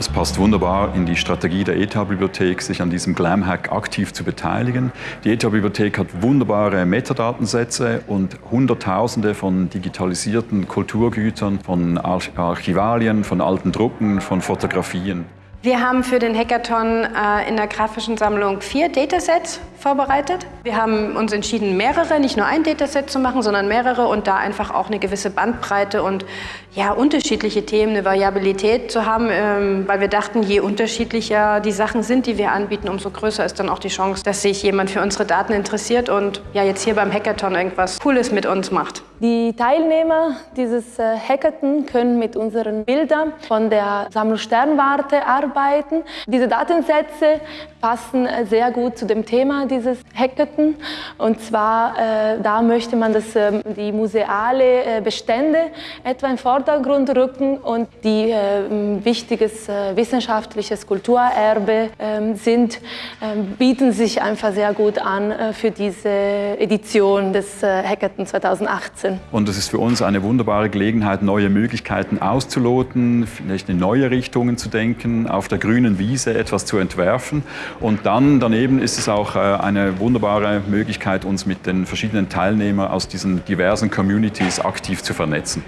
Es passt wunderbar in die Strategie der ETH-Bibliothek, sich an diesem Glam-Hack aktiv zu beteiligen. Die ETH-Bibliothek hat wunderbare Metadatensätze und Hunderttausende von digitalisierten Kulturgütern, von Archivalien, von alten Drucken, von Fotografien. Wir haben für den Hackathon äh, in der grafischen Sammlung vier Datasets vorbereitet. Wir haben uns entschieden, mehrere, nicht nur ein Dataset zu machen, sondern mehrere und da einfach auch eine gewisse Bandbreite und ja, unterschiedliche Themen, eine Variabilität zu haben, ähm, weil wir dachten, je unterschiedlicher die Sachen sind, die wir anbieten, umso größer ist dann auch die Chance, dass sich jemand für unsere Daten interessiert und ja, jetzt hier beim Hackathon irgendwas Cooles mit uns macht. Die Teilnehmer dieses äh, Hackathon können mit unseren Bildern von der Sammlung Sternwarte arbeiten. Diese Datensätze passen äh, sehr gut zu dem Thema dieses Hackathon. Und zwar, äh, da möchte man, dass äh, die museale äh, Bestände etwa in den Vordergrund rücken und die äh, wichtiges wissenschaftliches Kulturerbe ähm, sind, ähm, bieten sich einfach sehr gut an für diese Edition des Hackathon 2018. Wahnsinn. Und es ist für uns eine wunderbare Gelegenheit, neue Möglichkeiten auszuloten, vielleicht in neue Richtungen zu denken, auf der grünen Wiese etwas zu entwerfen. Und dann daneben ist es auch äh, eine wunderbare Möglichkeit, uns mit den verschiedenen Teilnehmern aus diesen diversen Communities aktiv zu vernetzen.